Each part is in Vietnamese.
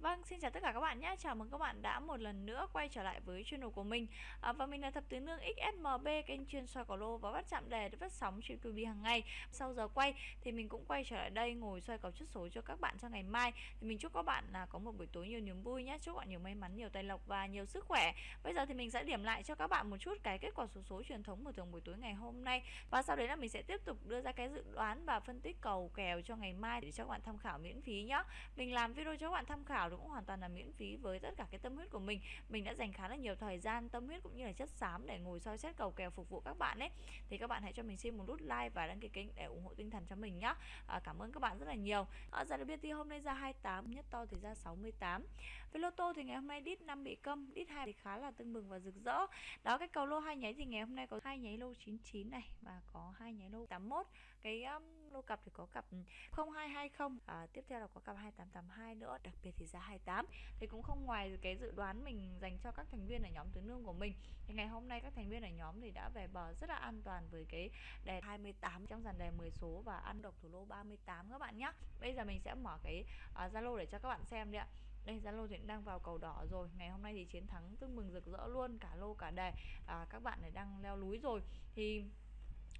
Vâng, xin chào tất cả các bạn nhé. Chào mừng các bạn đã một lần nữa quay trở lại với channel của mình. À, và mình là Thập Tứ Nương XSMB, kênh chuyên soi cầu lô và bắt chạm đề để phát sóng trên TV hàng ngày. Sau giờ quay thì mình cũng quay trở lại đây ngồi soi cầu chốt số cho các bạn cho ngày mai. Thì mình chúc các bạn là có một buổi tối nhiều niềm vui nhé. Chúc bạn nhiều may mắn, nhiều tài lộc và nhiều sức khỏe. Bây giờ thì mình sẽ điểm lại cho các bạn một chút cái kết quả số số truyền thống của thường buổi tối ngày hôm nay. Và sau đấy là mình sẽ tiếp tục đưa ra cái dự đoán và phân tích cầu kèo cho ngày mai để cho các bạn tham khảo miễn phí nhé. Mình làm video cho các bạn tham khảo cũng hoàn toàn là miễn phí với tất cả cái tâm huyết của mình. Mình đã dành khá là nhiều thời gian tâm huyết cũng như là chất xám để ngồi soi xét cầu kèo phục vụ các bạn ấy. Thì các bạn hãy cho mình xin một nút like và đăng ký kênh để ủng hộ tinh thần cho mình nhá. À, cảm ơn các bạn rất là nhiều. À, giá đặc thì hôm nay ra 28 nhất to thì ra 68 với lô tô thì ngày hôm nay đít 5 bị câm đít hai thì khá là tưng bừng và rực rỡ. Đó cái cầu lô hai nháy thì ngày hôm nay có hai nháy lô 99 này và có hai nháy lô 81 cái um, lô cặp thì có cặp 0220 à, tiếp theo là có cặp 2882 nữa. Đặc biệt thì ra 28 thì cũng không ngoài cái dự đoán mình dành cho các thành viên ở nhóm tứ nương của mình. Thì ngày hôm nay các thành viên ở nhóm thì đã về bờ rất là an toàn với cái đề 28 trong dàn đề 10 số và ăn độc thủ lô 38 các bạn nhé bây giờ mình sẽ mở cái à, Zalo uh, để cho các bạn xem đi ạ. Đây Zalo thì đang vào cầu đỏ rồi. Ngày hôm nay thì chiến thắng tương mừng rực rỡ luôn cả lô cả đề à, các bạn này đang leo núi rồi. Thì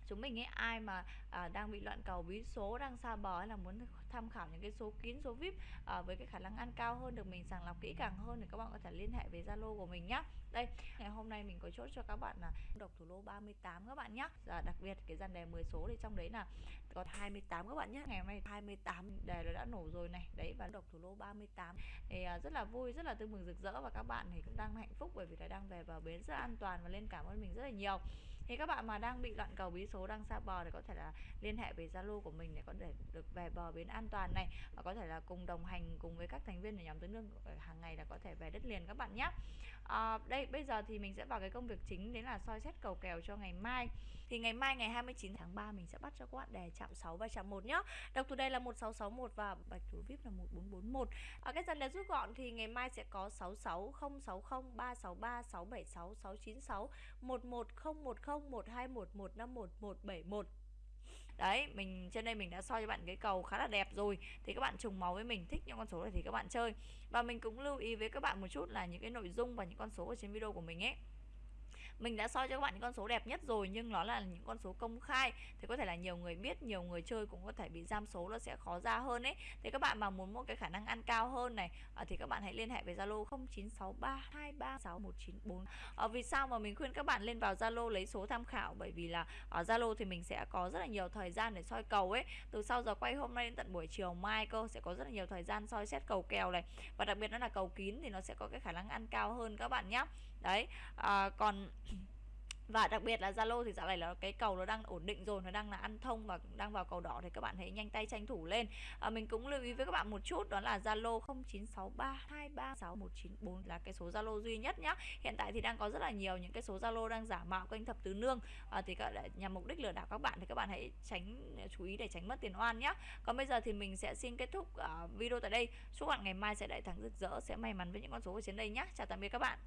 chúng mình ấy ai mà à, đang bị loạn cầu bí số đang xa bờ hay là muốn tham khảo những cái số kín số vip à, với cái khả năng ăn cao hơn được mình sàng lọc kỹ càng hơn thì các bạn có thể liên hệ với zalo của mình nhé đây ngày hôm nay mình có chốt cho các bạn là độc thủ lô 38 các bạn nhé à, dạ, đặc biệt cái dàn đề 10 số thì trong đấy là có 28 các bạn nhé ngày hôm nay 28 đề nó đã nổ rồi này. Đấy và độc thủ lô 38 thì à, rất là vui rất là tươi mừng rực rỡ và các bạn thì cũng đang hạnh phúc bởi vì là đang về vào bến rất là an toàn và lên cảm ơn mình rất là nhiều thì các bạn mà đang bị loạn cầu bí số đang xa bờ thì có thể là liên hệ về zalo của mình để có thể được về bờ bến an toàn này. Và có thể là cùng đồng hành cùng với các thành viên của nhóm tứ nương hàng ngày là có thể về đất liền các bạn nhé. À, đây bây giờ thì mình sẽ vào cái công việc chính đấy là soi xét cầu kèo cho ngày mai. Thì ngày mai ngày 29 tháng 3 mình sẽ bắt cho các bạn đề chạm 6 và chạm 1 nhá. Độc thủ đây là 1661 và bạch thủ vip là 1441 ở à, cái dần đề rút gọn thì ngày mai sẽ có 66 060 363 676 696 11010 121 151 171 Đấy, mình trên đây mình đã soi cho bạn cái cầu khá là đẹp rồi. Thì các bạn trùng máu với mình thích những con số này thì các bạn chơi. Và mình cũng lưu ý với các bạn một chút là những cái nội dung và những con số ở trên video của mình ấy mình đã soi cho các bạn những con số đẹp nhất rồi nhưng nó là những con số công khai. Thì có thể là nhiều người biết nhiều người chơi cũng có thể bị giam số nó sẽ khó ra hơn ấy. Thì các bạn mà muốn một cái khả năng ăn cao hơn này à, thì các bạn hãy liên hệ với Zalo 0963236194 à, ờ, vì sao mà mình khuyên các bạn lên vào Zalo lấy số tham khảo? Bởi vì là ở Zalo thì mình sẽ có rất là nhiều thời gian để soi cầu ấy. Từ sau giờ quay hôm nay đến tận buổi chiều mai cơ sẽ có rất là nhiều thời gian soi xét cầu kèo này. Và đặc biệt nó là cầu kín thì nó sẽ có cái khả năng ăn cao hơn các bạn nhé đấy à, còn và đặc biệt là Zalo thì dạo này là cái cầu nó đang ổn định rồi nó đang là ăn thông và đang vào cầu đỏ thì các bạn hãy nhanh tay tranh thủ lên. À, mình cũng lưu ý với các bạn một chút đó là Zalo 0963236194 là cái số Zalo duy nhất nhá. Hiện tại thì đang có rất là nhiều những cái số Zalo đang giả mạo kênh thập tứ nương. À, thì các nhằm mục đích lừa đảo các bạn thì các bạn hãy tránh chú ý để tránh mất tiền oan nhá. Còn bây giờ thì mình sẽ xin kết thúc uh, video tại đây. Chúc bạn ngày mai sẽ đại thắng rực rỡ sẽ may mắn với những con số ở trên đây nhé chào tạm biệt các bạn.